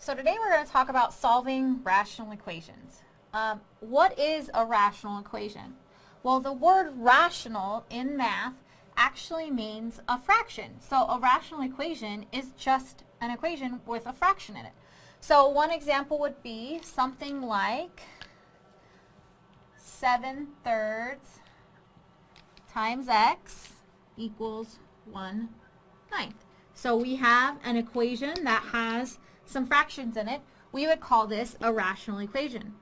So today we're going to talk about solving rational equations. Um, what is a rational equation? Well, the word rational in math actually means a fraction. So a rational equation is just an equation with a fraction in it. So one example would be something like 7 thirds times x equals 1 ninth. So we have an equation that has some fractions in it. We would call this a rational equation.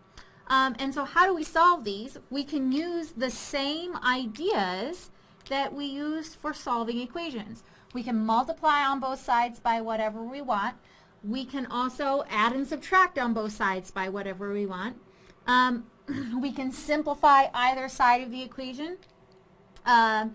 Um, and so how do we solve these? We can use the same ideas that we use for solving equations. We can multiply on both sides by whatever we want. We can also add and subtract on both sides by whatever we want. Um, we can simplify either side of the equation. Um,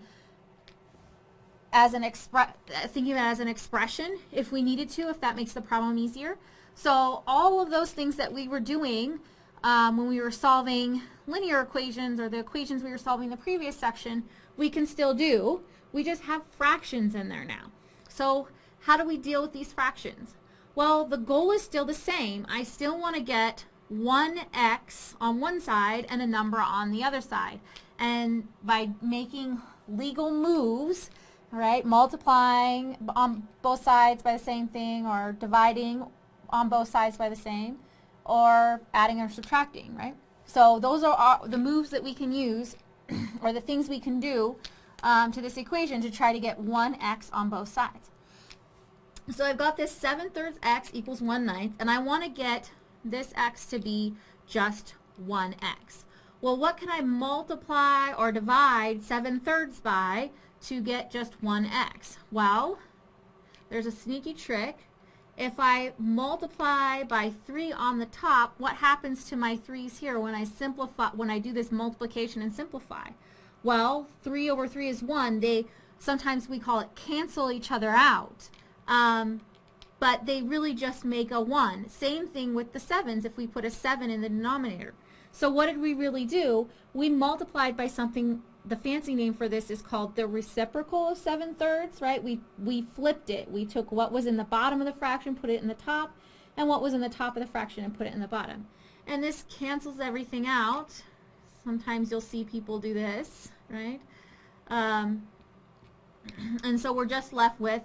as an expre thinking of it as an expression if we needed to, if that makes the problem easier. So all of those things that we were doing um, when we were solving linear equations or the equations we were solving in the previous section, we can still do. We just have fractions in there now. So how do we deal with these fractions? Well, the goal is still the same. I still want to get 1x on one side and a number on the other side. And by making legal moves, right, multiplying on both sides by the same thing or dividing on both sides by the same, or adding or subtracting, right? So those are the moves that we can use or the things we can do um, to this equation to try to get 1x on both sides. So I've got this 7 thirds x equals 1 ninth, and I want to get this x to be just 1x. Well, what can I multiply or divide 7 thirds by to get just 1x? Well, there's a sneaky trick if I multiply by 3 on the top, what happens to my 3's here when I simplify, when I do this multiplication and simplify? Well, 3 over 3 is 1. They, sometimes we call it cancel each other out. Um, but they really just make a 1. Same thing with the 7s if we put a 7 in the denominator. So what did we really do? We multiplied by something the fancy name for this is called the reciprocal of 7 thirds, right? We, we flipped it. We took what was in the bottom of the fraction, put it in the top, and what was in the top of the fraction and put it in the bottom. And this cancels everything out. Sometimes you'll see people do this, right? Um, and so we're just left with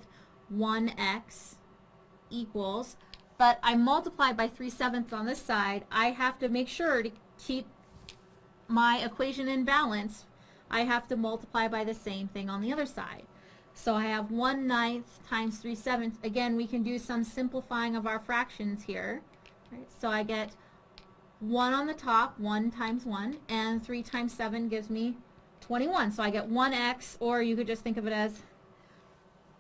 1x equals, but I multiply by 3 sevenths on this side. I have to make sure to keep my equation in balance I have to multiply by the same thing on the other side. So I have 1 ninth times 3 sevenths. Again, we can do some simplifying of our fractions here. Right? So I get 1 on the top, 1 times 1, and 3 times 7 gives me 21. So I get 1x, or you could just think of it as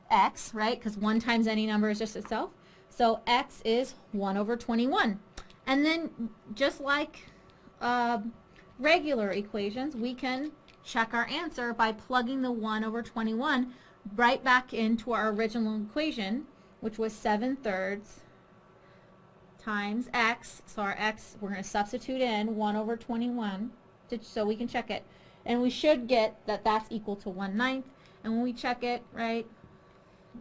x, right? Because 1 times any number is just itself. So x is 1 over 21. And then just like uh, regular equations, we can check our answer by plugging the 1 over 21 right back into our original equation, which was 7 thirds times x. So our x, we're going to substitute in 1 over 21 to, so we can check it. And we should get that that's equal to 1 ninth. And when we check it, right,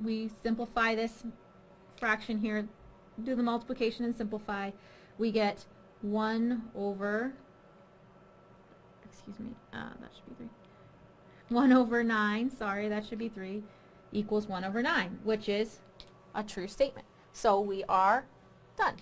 we simplify this fraction here, do the multiplication and simplify. We get 1 over excuse me, uh, that should be 3. 1 over 9, sorry, that should be 3, equals 1 over 9, which is a true statement. So we are done.